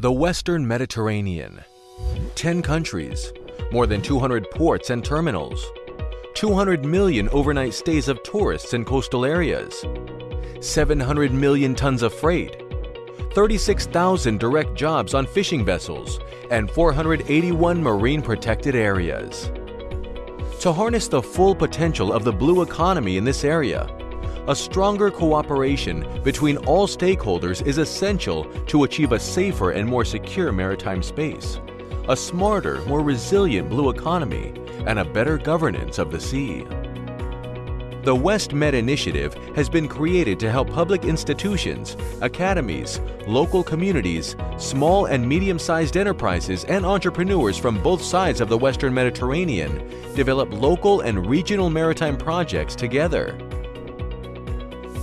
The Western Mediterranean. 10 countries, more than 200 ports and terminals, 200 million overnight stays of tourists in coastal areas, 700 million tons of freight, 36,000 direct jobs on fishing vessels, and 481 marine protected areas. To harness the full potential of the blue economy in this area, a stronger cooperation between all stakeholders is essential to achieve a safer and more secure maritime space, a smarter, more resilient blue economy, and a better governance of the sea. The WestMed initiative has been created to help public institutions, academies, local communities, small and medium-sized enterprises and entrepreneurs from both sides of the Western Mediterranean develop local and regional maritime projects together.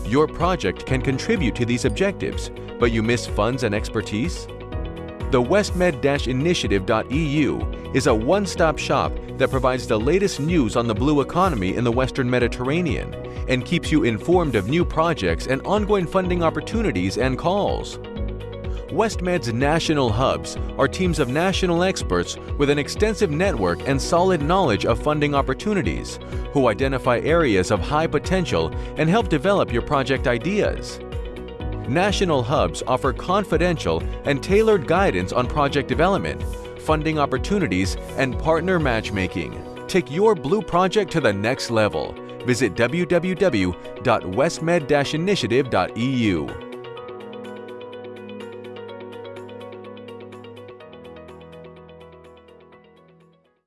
Your project can contribute to these objectives, but you miss funds and expertise? The westmed-initiative.eu is a one-stop shop that provides the latest news on the blue economy in the Western Mediterranean and keeps you informed of new projects and ongoing funding opportunities and calls. WestMed's national hubs are teams of national experts with an extensive network and solid knowledge of funding opportunities who identify areas of high potential and help develop your project ideas. National hubs offer confidential and tailored guidance on project development, funding opportunities, and partner matchmaking. Take your Blue project to the next level. Visit www.westmed-initiative.eu.